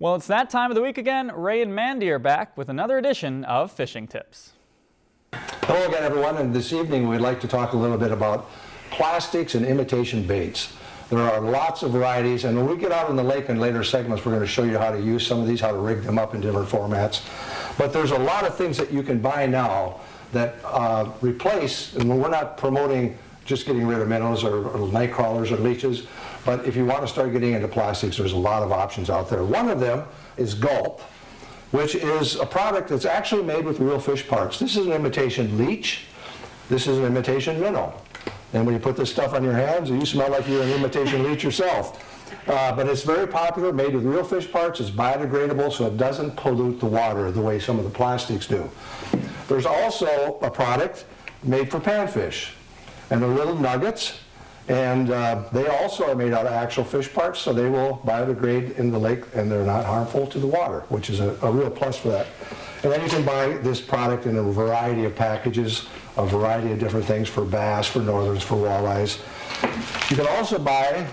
Well, it's that time of the week again. Ray and Mandy are back with another edition of Fishing Tips. Hello again, everyone, and this evening we'd like to talk a little bit about plastics and imitation baits. There are lots of varieties, and when we get out in the lake in later segments, we're going to show you how to use some of these, how to rig them up in different formats. But there's a lot of things that you can buy now that uh, replace, and we're not promoting just getting rid of minnows or, or night crawlers or leeches, but if you want to start getting into plastics, there's a lot of options out there. One of them is Gulp, which is a product that's actually made with real fish parts. This is an imitation leech. This is an imitation minnow. And when you put this stuff on your hands, you smell like you're an imitation leech yourself. Uh, but it's very popular, made with real fish parts. It's biodegradable, so it doesn't pollute the water the way some of the plastics do. There's also a product made for panfish. And they're little nuggets. And uh, they also are made out of actual fish parts, so they will biodegrade in the lake and they're not harmful to the water, which is a, a real plus for that. And then you can buy this product in a variety of packages, a variety of different things for bass, for northerns, for walleyes. You can also buy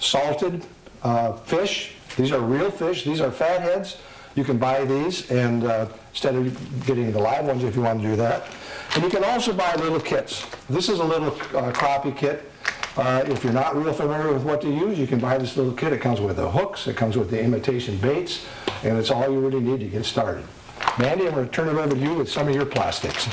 salted uh, fish. These are real fish. These are fatheads. You can buy these and uh, instead of getting the live ones if you want to do that. And you can also buy little kits. This is a little uh, crappie kit. Uh, if you're not real familiar with what to use, you can buy this little kit. It comes with the hooks, it comes with the imitation baits, and it's all you really need to get started. Mandy, I'm going to turn it over to you with some of your plastics.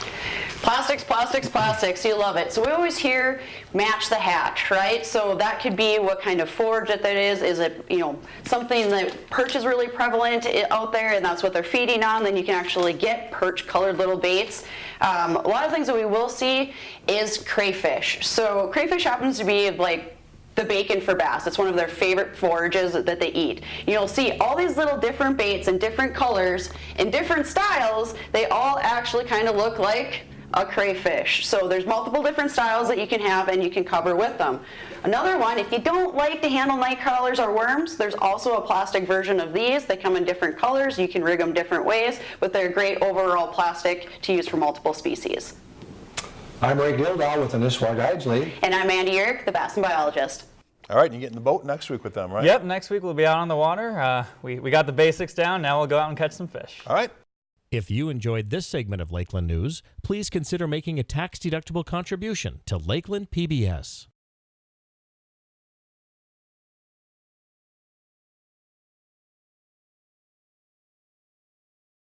Plastics, plastics, plastics, you love it. So we always hear match the hatch, right? So that could be what kind of forage that that is. Is it, you know, something that perch is really prevalent out there and that's what they're feeding on, then you can actually get perch colored little baits. Um, a lot of things that we will see is crayfish. So crayfish happens to be like the bacon for bass. It's one of their favorite forages that they eat. You'll see all these little different baits in different colors, in different styles. They all actually kind of look like a crayfish. So there's multiple different styles that you can have and you can cover with them. Another one, if you don't like to handle night crawlers or worms, there's also a plastic version of these. They come in different colors. You can rig them different ways, but they're great overall plastic to use for multiple species. I'm Ray Gildow with the Nisswa Guides League. And I'm Andy Yerk, the Bassin biologist. All right, you get in the boat next week with them, right? Yep, next week we'll be out on the water. Uh, we, we got the basics down. Now we'll go out and catch some fish. All right. If you enjoyed this segment of Lakeland News, please consider making a tax-deductible contribution to Lakeland PBS.